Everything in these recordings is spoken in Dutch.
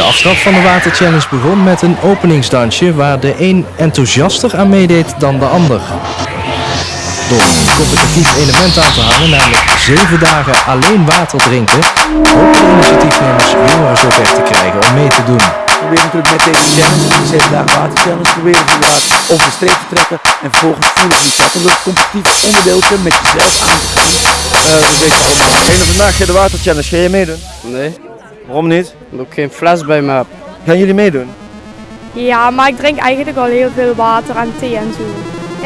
De aftrap van de waterchallenge begon met een openingsdansje waar de een enthousiaster aan meedeed dan de ander. Door een competitief element aan te hangen, namelijk 7 dagen alleen water drinken, hopen de initiatiefnemers jongeren zover te krijgen om mee te doen. We proberen natuurlijk met deze challenge, de 7 dagen water challenge, proberen we inderdaad over de streep te trekken en vervolgens voelen we niet Om dat competitief onderdeeltje met jezelf aan te gaan. Uh, weet je allemaal. Geen vandaag de water challenge, ga je meedoen? Nee. Waarom niet? Omdat ik geen fles bij me heb. Gaan jullie meedoen? Ja, maar ik drink eigenlijk al heel veel water en thee en zo.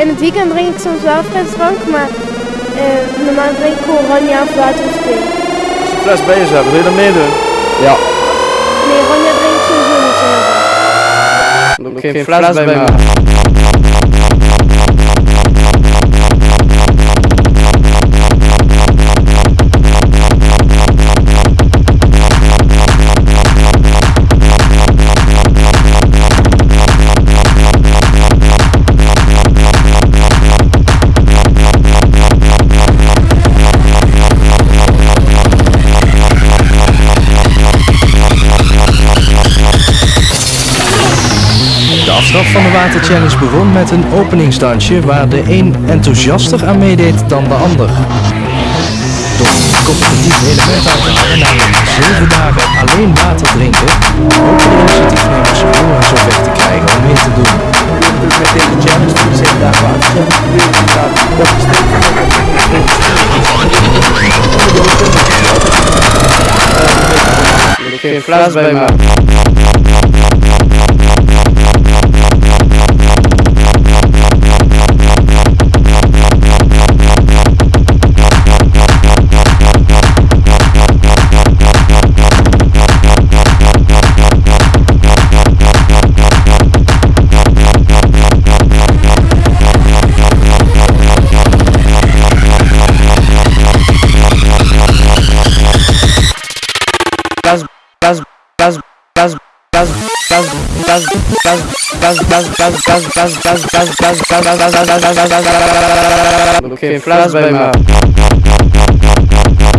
In het weekend drink ik soms wel frisdrank, maar uh, normaal drink ik gewoon oranje of water of thee. Als je een fles bij je hebt, wil je dan meedoen? Ja. Nee, oranje drink ik sowieso niet zo Omdat ik geen fles bij me heb. Aftrap van de waterchallenge begon met een openingsdansje waar de een enthousiaster aan meedeed dan de ander. Door een competitief element te hangen, namelijk 7 dagen alleen water drinken, hopen de initiatiefnemers jongeren zover te krijgen om mee te doen. Challenge, de 7 dagen water challenge, proberen we inderdaad op de streep te trekken. Geen fles bij me. Geen fles bij me.